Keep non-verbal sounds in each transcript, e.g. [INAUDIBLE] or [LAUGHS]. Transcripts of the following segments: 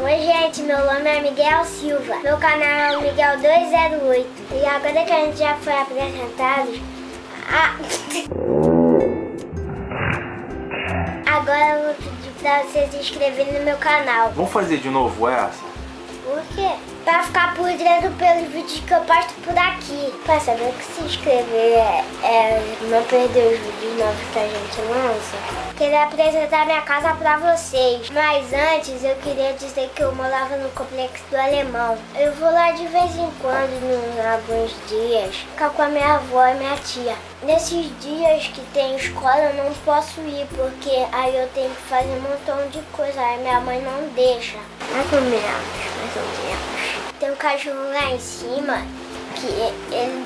Oi gente, meu nome é Miguel Silva, meu canal é o Miguel 208 e agora que a gente já foi apresentado, a... [LAUGHS] agora eu vou pedir pra vocês se inscreverem no meu canal. Vamos fazer de novo essa? Por quê? Pra ficar por dentro pelos vídeos que eu posto por aqui. Pra saber que se inscrever é, é não perder os vídeos novos que a gente lança. Queria apresentar minha casa pra vocês. Mas antes eu queria dizer que eu morava no complexo do Alemão. Eu vou lá de vez em quando, em alguns dias, ficar com a minha avó e minha tia. Nesses dias que tem escola eu não posso ir, porque aí eu tenho que fazer um montão de coisa. Aí minha mãe não deixa. Mais ou menos, mais ou menos. Tem um cachorro lá em cima que ele,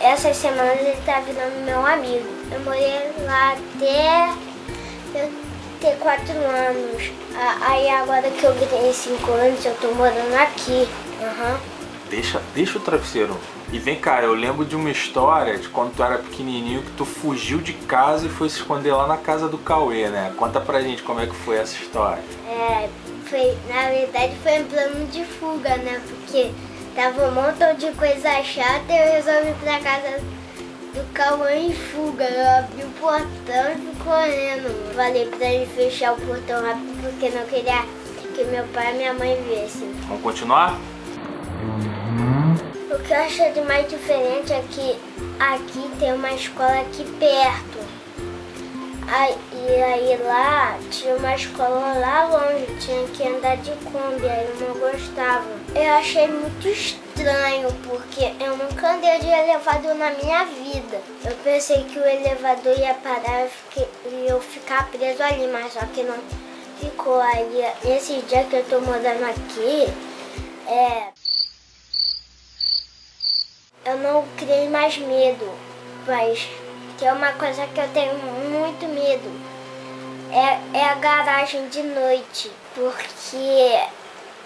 essas semanas ele tá virando meu amigo. Eu morei lá até eu ter quatro anos. Aí agora que eu tenho cinco anos, eu tô morando aqui. Uhum. Deixa, deixa o travesseiro. E vem cá, eu lembro de uma história de quando tu era pequenininho que tu fugiu de casa e foi se esconder lá na casa do Cauê, né? Conta pra gente como é que foi essa história. É, foi, na verdade foi um plano de fuga, né? Porque tava um montão de coisa chata e eu resolvi ir pra casa do Cauã em fuga. Eu abri o portão e fui correndo. Falei pra ele fechar o portão rápido porque não queria que meu pai e minha mãe vissem. Vamos continuar? O que eu acho de mais diferente é que aqui tem uma escola aqui perto. Aí, e aí lá tinha uma escola lá longe, tinha que andar de Kombi, aí eu não gostava. Eu achei muito estranho, porque eu nunca andei de elevador na minha vida. Eu pensei que o elevador ia parar e eu ficar preso ali, mas só que não ficou. Aí esse dia que eu tô morando aqui, é... Eu não criei mais medo, mas que é uma coisa que eu tenho muito medo. É, é a garagem de noite, porque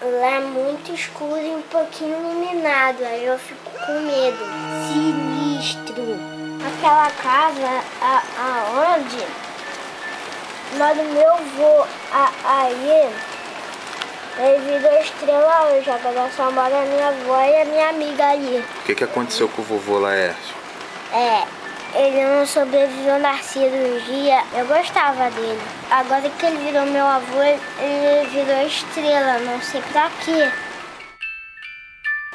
lá é muito escuro e um pouquinho iluminado, aí eu fico com medo. Sinistro. Aquela casa a, aonde mora meu avô, a, aí ele virou estrela hoje, agora só mora a minha avó e a minha amiga ali. O que, que aconteceu com o vovô Laércio? É, ele não sobreviveu na cirurgia, eu gostava dele. Agora que ele virou meu avô, ele virou estrela, não sei pra quê.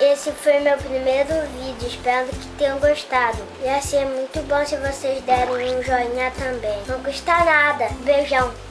Esse foi meu primeiro vídeo, espero que tenham gostado. Ia ser muito bom se vocês derem um joinha também. Não custa nada. Beijão.